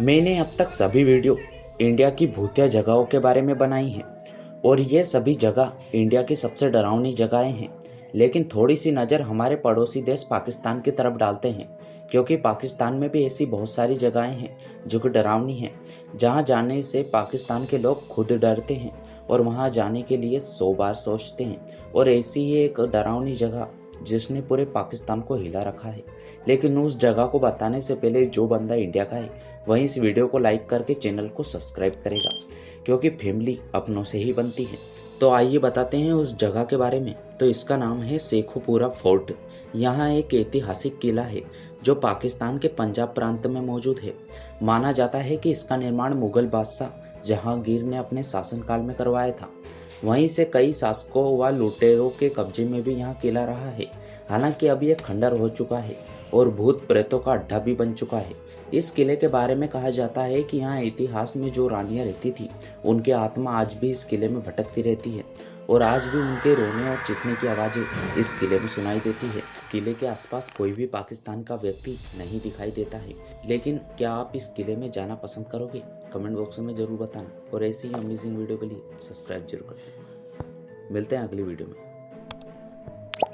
मैंने अब तक सभी वीडियो इंडिया की भूतिया जगहों के बारे में बनाई हैं और ये सभी जगह इंडिया की सबसे डरावनी जगहें हैं। लेकिन थोड़ी सी नज़र हमारे पड़ोसी देश पाकिस्तान की तरफ़ डालते हैं, क्योंकि पाकिस्तान में भी ऐसी बहुत सारी जगहें हैं जो कि डरावनी हैं। जहाँ जाने से पाकिस्तान के लोग खुद डरते हैं और वहाँ जाने के लिए सौ बार सोचते हैं और ऐसी ही एक डरावनी जगह जिसने पूरे पाकिस्तान को हिला रखा है। लेकिन उस जगह को बताने से पहले जो बंदा इंडिया का है, वही इस वीडियो को लाइक करके चैनल को सब्सक्राइब करेगा, क्योंकि फैमिली अपनों से ही बनती है। तो आइए बताते हैं उस जगह के बारे में। तो इसका नाम है शेखुपुरा फोर्ट। यहाँ एक ऐतिहासिक किला है, जो पाकिस्तान के पंजाब प्रांत में मौजूद है। माना जाता है कि इसका निर्माण मुगल बादशाह जहांगीर ने अपने शासनकाल में करवाया था। वहीं से कई शासकों व लुटेरों के कब्जे में भी यहाँ किला रहा है। हालाँकि अब यह खंडर हो चुका है और भूत प्रेतों का अड्डा भी बन चुका है। इस किले के बारे में कहा जाता है कि यहाँ इतिहास में जो रानियाँ रहती थी, उनकी आत्मा आज भी इस किले में भटकती रहती है। और आज भी उनके रोने और चीखने की आवाज़ें इस किले में सुनाई देती है। किले के आसपास कोई भी पाकिस्तान का व्यक्ति नहीं दिखाई देता है। लेकिन क्या आप इस किले में जाना पसंद करोगे? कमेंट बॉक्स में ज़रूर बताना। और ऐसी ही अमेजिंग वीडियो के लिए सब्सक्राइब ज़रूर करें। मिलते हैं अगली वीडियो में।